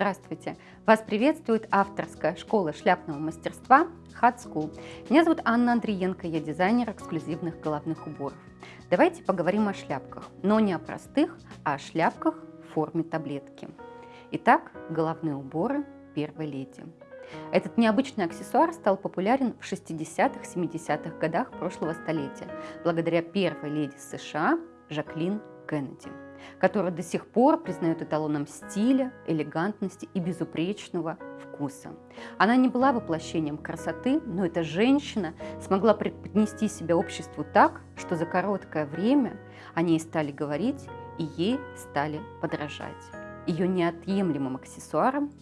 Здравствуйте! Вас приветствует авторская школа шляпного мастерства Hat School. Меня зовут Анна Андриенко, я дизайнер эксклюзивных головных уборов. Давайте поговорим о шляпках, но не о простых, а о шляпках в форме таблетки. Итак, головные уборы первой леди. Этот необычный аксессуар стал популярен в 60-х, 70-х годах прошлого столетия благодаря первой леди США Жаклин Кеннеди которую до сих пор признают эталоном стиля, элегантности и безупречного вкуса. Она не была воплощением красоты, но эта женщина смогла преподнести себя обществу так, что за короткое время о ней стали говорить и ей стали подражать. Ее неотъемлемым аксессуаром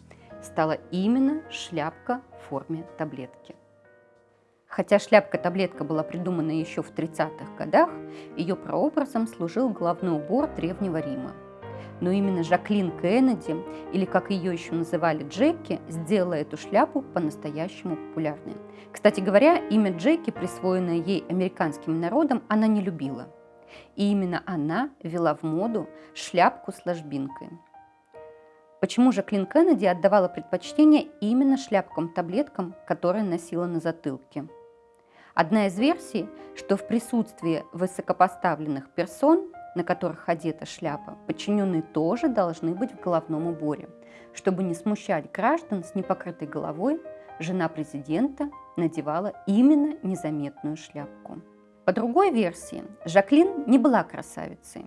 стала именно шляпка в форме таблетки. Хотя шляпка-таблетка была придумана еще в 30-х годах, ее прообразом служил головной убор Древнего Рима. Но именно Жаклин Кеннеди, или как ее еще называли Джеки, сделала эту шляпу по-настоящему популярной. Кстати говоря, имя Джеки, присвоенное ей американским народом, она не любила. И именно она ввела в моду шляпку с ложбинкой. Почему Жаклин Кеннеди отдавала предпочтение именно шляпкам-таблеткам, которые носила на затылке? Одна из версий, что в присутствии высокопоставленных персон, на которых одета шляпа, подчиненные тоже должны быть в головном уборе. Чтобы не смущать граждан с непокрытой головой, жена президента надевала именно незаметную шляпку. По другой версии, Жаклин не была красавицей.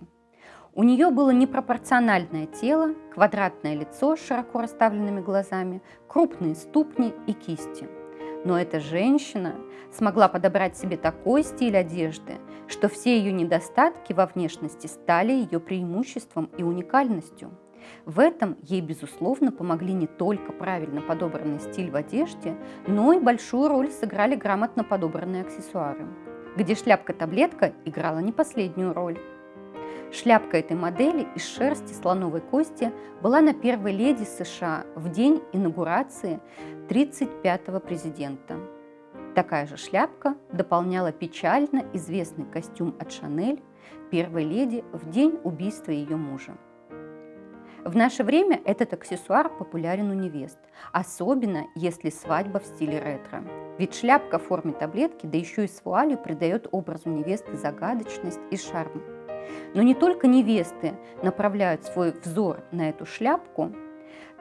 У нее было непропорциональное тело, квадратное лицо с широко расставленными глазами, крупные ступни и кисти – но эта женщина смогла подобрать себе такой стиль одежды, что все ее недостатки во внешности стали ее преимуществом и уникальностью. В этом ей, безусловно, помогли не только правильно подобранный стиль в одежде, но и большую роль сыграли грамотно подобранные аксессуары, где шляпка-таблетка играла не последнюю роль. Шляпка этой модели из шерсти слоновой кости была на первой леди США в день инаугурации 35-го президента. Такая же шляпка дополняла печально известный костюм от Шанель первой леди в день убийства ее мужа. В наше время этот аксессуар популярен у невест, особенно если свадьба в стиле ретро. Ведь шляпка в форме таблетки, да еще и с вуалью, придает образу невесты загадочность и шарм. Но не только невесты направляют свой взор на эту шляпку,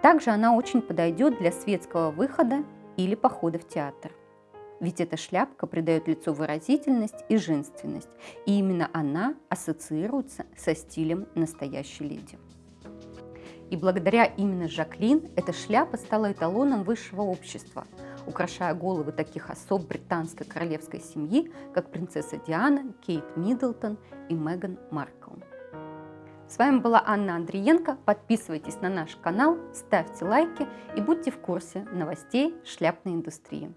также она очень подойдет для светского выхода или похода в театр. Ведь эта шляпка придает лицу выразительность и женственность, и именно она ассоциируется со стилем настоящей леди. И благодаря именно Жаклин эта шляпа стала эталоном высшего общества – украшая головы таких особ британской королевской семьи, как принцесса Диана, Кейт Миддлтон и Меган Маркл. С вами была Анна Андриенко. Подписывайтесь на наш канал, ставьте лайки и будьте в курсе новостей шляпной индустрии.